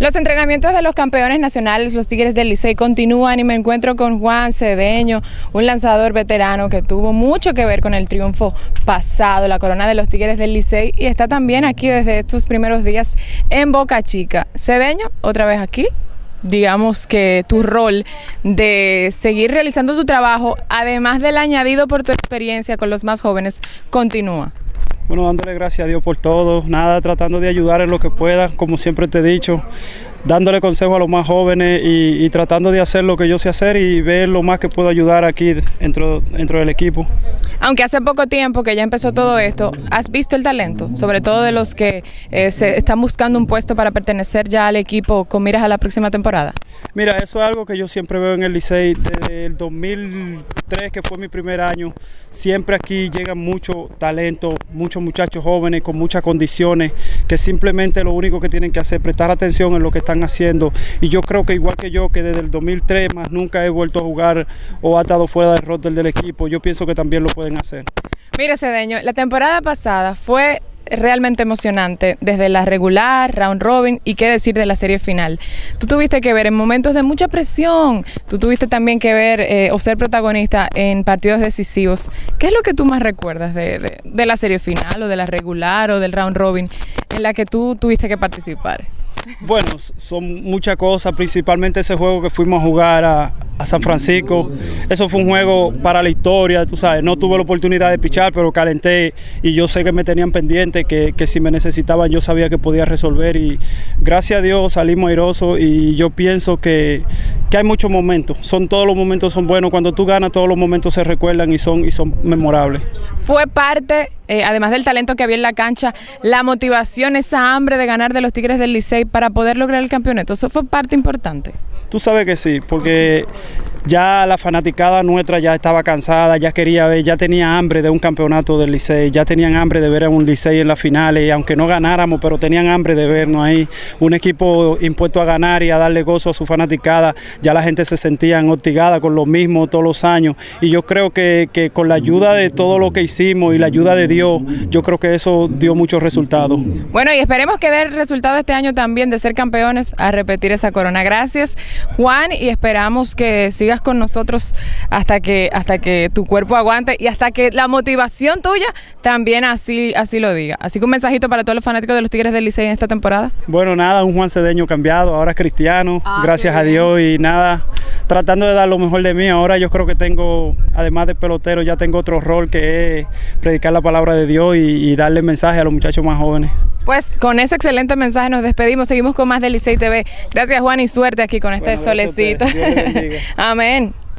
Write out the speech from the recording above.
Los entrenamientos de los campeones nacionales, los Tigres del Licey, continúan y me encuentro con Juan Cedeño, un lanzador veterano que tuvo mucho que ver con el triunfo pasado, la corona de los Tigres del Licey, y está también aquí desde estos primeros días en Boca Chica. Cedeño, otra vez aquí, digamos que tu rol de seguir realizando tu trabajo, además del añadido por tu experiencia con los más jóvenes, continúa. Bueno, dándole gracias a Dios por todo, nada, tratando de ayudar en lo que pueda, como siempre te he dicho, dándole consejo a los más jóvenes y, tratando de hacer lo que yo sé hacer y ver lo más que puedo ayudar aquí dentro, dentro del equipo. Aunque hace poco tiempo que ya empezó todo esto, ¿has visto el talento? Sobre todo de los que eh, se están buscando un puesto para pertenecer ya al equipo con miras a la próxima temporada. Mira, eso es algo que yo siempre veo en el Licey desde el 2003, que fue mi primer año. Siempre aquí llega mucho talento, muchos muchachos jóvenes con muchas condiciones, que simplemente lo único que tienen que hacer es prestar atención en lo que están haciendo. Y yo creo que igual que yo, que desde el 2003 más nunca he vuelto a jugar o ha estado fuera del roster del equipo, yo pienso que también lo pueden hacer. Mire, Cedeño, la temporada pasada fue realmente emocionante, desde la regular, round robin y qué decir de la serie final. Tú tuviste que ver en momentos de mucha presión, tú tuviste también que ver eh, o ser protagonista en partidos decisivos. ¿Qué es lo que tú más recuerdas de, de la serie final o de la regular o del round robin en la que tú tuviste que participar? Bueno, son muchas cosas, principalmente ese juego que fuimos a jugar a, a San Francisco. Eso fue un juego para la historia, tú sabes. No tuve la oportunidad de pichar, pero calenté y yo sé que me tenían pendiente, que, si me necesitaban yo sabía que podía resolver. Y gracias a Dios salimos airosos y yo pienso que, hay muchos momentos. Son todos los momentos son buenos. Cuando tú ganas, todos los momentos se recuerdan y son, y son memorables. Fue parte, eh, además del talento que había en la cancha, la motivación, esa hambre de ganar de los Tigres del Licey para poder lograr el campeonato. Eso fue parte importante. Tú sabes que sí, porque ya la fanaticada nuestra ya estaba cansada, ya quería ver, ya tenía hambre de un campeonato del Licey, ya tenían hambre de ver a un Licey en las finales, aunque no ganáramos, pero tenían hambre de vernos ahí, un equipo impuesto a ganar y a darle gozo a su fanaticada, ya la gente se sentía hostigada con lo mismo todos los años, y yo creo que, que con la ayuda de todo lo que hicimos y la ayuda de Dios, yo creo que eso dio muchos resultados. Bueno, y esperemos que dé el resultado este año también de ser campeones a repetir esa corona. Gracias, Juan, y esperamos que siga con nosotros hasta que, hasta que tu cuerpo aguante y hasta que la motivación tuya también así, así lo diga. Así que un mensajito para todos los fanáticos de los Tigres del Licey en esta temporada. Bueno, nada, un Juan Cedeño cambiado, ahora es cristiano, ah, gracias a Dios y nada, tratando de dar lo mejor de mí. Ahora yo creo que tengo, además de pelotero, ya tengo otro rol que es predicar la palabra de Dios y, y darle mensaje a los muchachos más jóvenes. Pues con ese excelente mensaje nos despedimos, seguimos con más de Licey TV. Gracias Juan y suerte aquí con este solecito. Amén.